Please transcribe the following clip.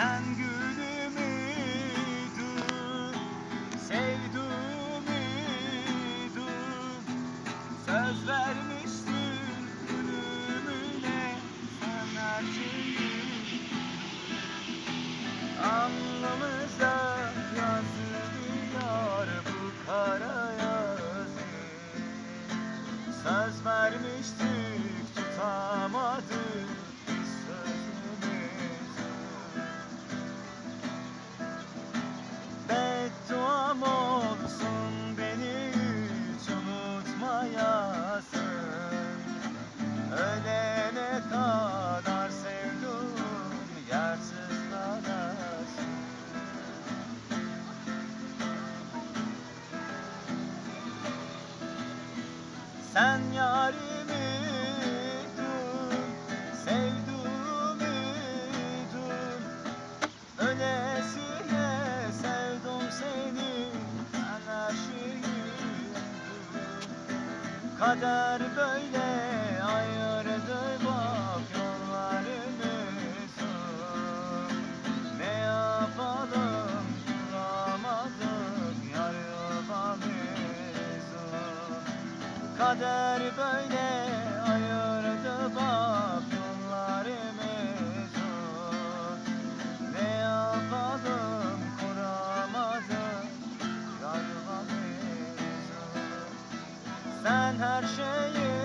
Sen gülümüydün, sevduğumuydun Söz vermiştin ölümüne sen her şeyi Alnımıza yazılıyor bu kara yazı Söz vermiştik tutamadık olsun beni hiç unutmayasın Ölene kadar sevduğum yersiz kalasın Sen yarimiydin, sevduğumuydun Ölesiye Kader böyle ayırdı bak yollarımızı Ne yapalım bulamadık yar yuvamızı Kader böyle yar yuvamızı Sen her şeyi